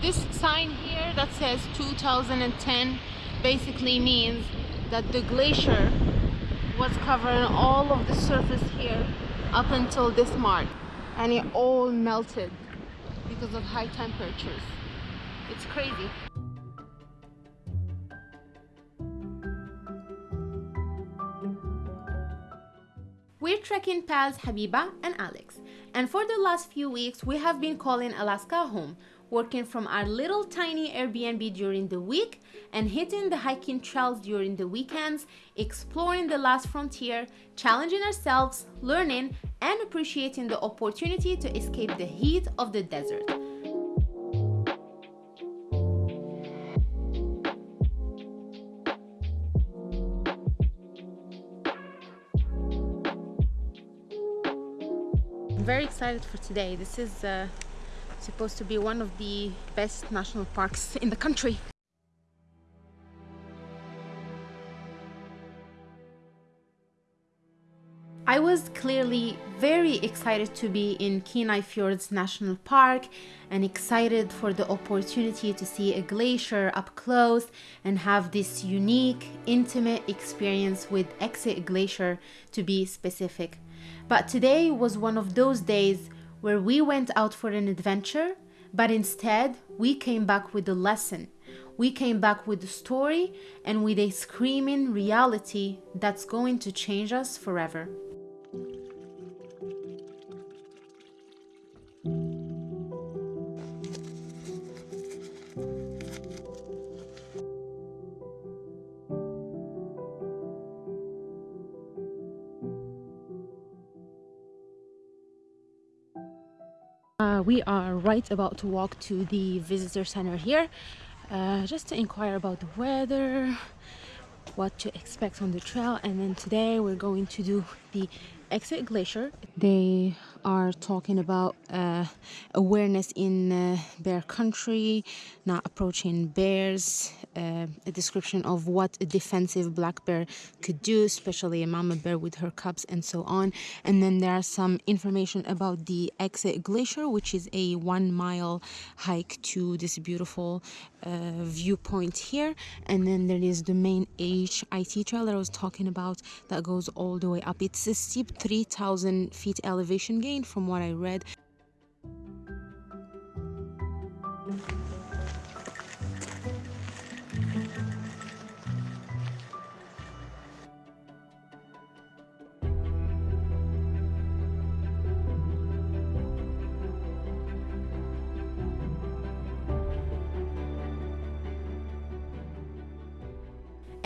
this sign here that says 2010 basically means that the glacier was covering all of the surface here up until this mark and it all melted because of high temperatures. It's crazy. We're trekking pals Habiba and Alex, and for the last few weeks we have been calling Alaska home, working from our little tiny Airbnb during the week and hitting the hiking trails during the weekends, exploring the last frontier, challenging ourselves, learning, and appreciating the opportunity to escape the heat of the desert. I'm very excited for today. This is uh, supposed to be one of the best national parks in the country. I was clearly very excited to be in Kenai Fjords National Park and excited for the opportunity to see a glacier up close and have this unique, intimate experience with Exit Glacier to be specific. But today was one of those days where we went out for an adventure, but instead we came back with a lesson. We came back with a story and with a screaming reality that's going to change us forever. Uh, we are right about to walk to the visitor center here uh, just to inquire about the weather what to expect on the trail and then today we're going to do the exit glacier. They are talking about uh, awareness in uh, bear country not approaching bears uh, a description of what a defensive black bear could do especially a mama bear with her cubs and so on. And then there are some information about the exit glacier which is a one mile hike to this beautiful uh, viewpoint here. And then there is the main HIT trail that I was talking about that goes all the way up. It's a steep 3000 feet elevation gain from what I read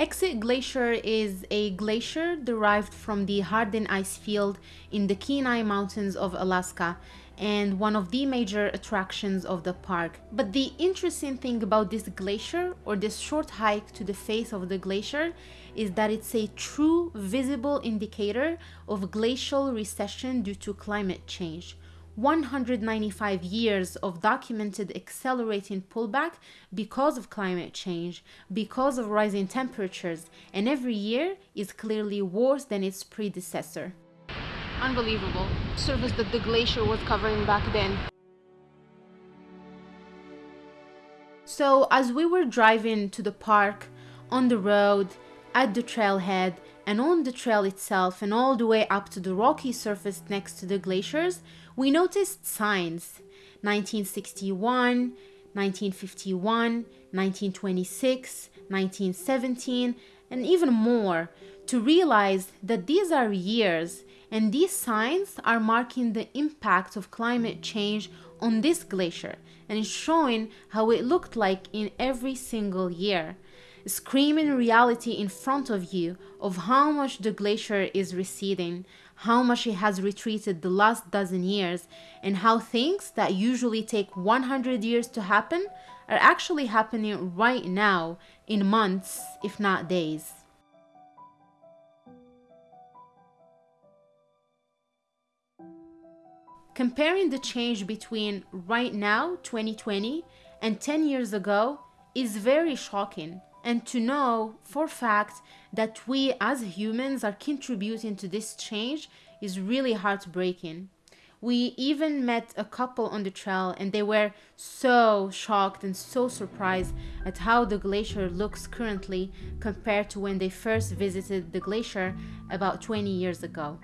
Exit Glacier is a glacier derived from the Harding ice field in the Kenai Mountains of Alaska and one of the major attractions of the park. But the interesting thing about this glacier or this short hike to the face of the glacier is that it's a true visible indicator of glacial recession due to climate change. 195 years of documented accelerating pullback because of climate change, because of rising temperatures, and every year is clearly worse than its predecessor. Unbelievable. Surface that the glacier was covering back then. So as we were driving to the park, on the road, at the trailhead, and on the trail itself and all the way up to the rocky surface next to the glaciers, we noticed signs. 1961, 1951, 1926, 1917, and even more to realize that these are years and these signs are marking the impact of climate change on this glacier and showing how it looked like in every single year screaming reality in front of you of how much the glacier is receding, how much it has retreated the last dozen years, and how things that usually take 100 years to happen are actually happening right now in months, if not days. Comparing the change between right now, 2020, and 10 years ago is very shocking and to know for fact that we as humans are contributing to this change is really heartbreaking. We even met a couple on the trail and they were so shocked and so surprised at how the glacier looks currently compared to when they first visited the glacier about 20 years ago.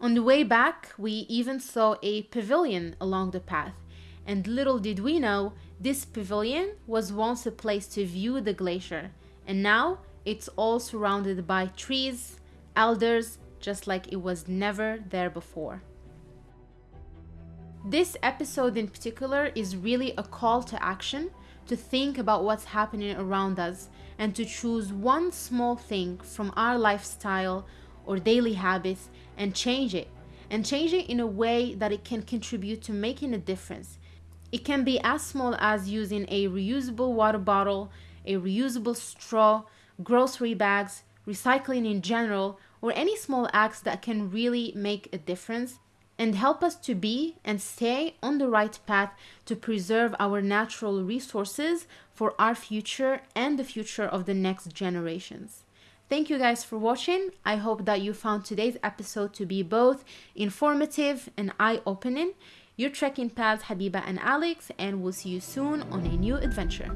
On the way back, we even saw a pavilion along the path, and little did we know this pavilion was once a place to view the glacier, and now it's all surrounded by trees, elders, just like it was never there before. This episode in particular is really a call to action to think about what's happening around us and to choose one small thing from our lifestyle or daily habits and change it. And change it in a way that it can contribute to making a difference it can be as small as using a reusable water bottle, a reusable straw, grocery bags, recycling in general, or any small acts that can really make a difference and help us to be and stay on the right path to preserve our natural resources for our future and the future of the next generations. Thank you guys for watching. I hope that you found today's episode to be both informative and eye opening. Your trekking pals Habiba and Alex, and we'll see you soon on a new adventure.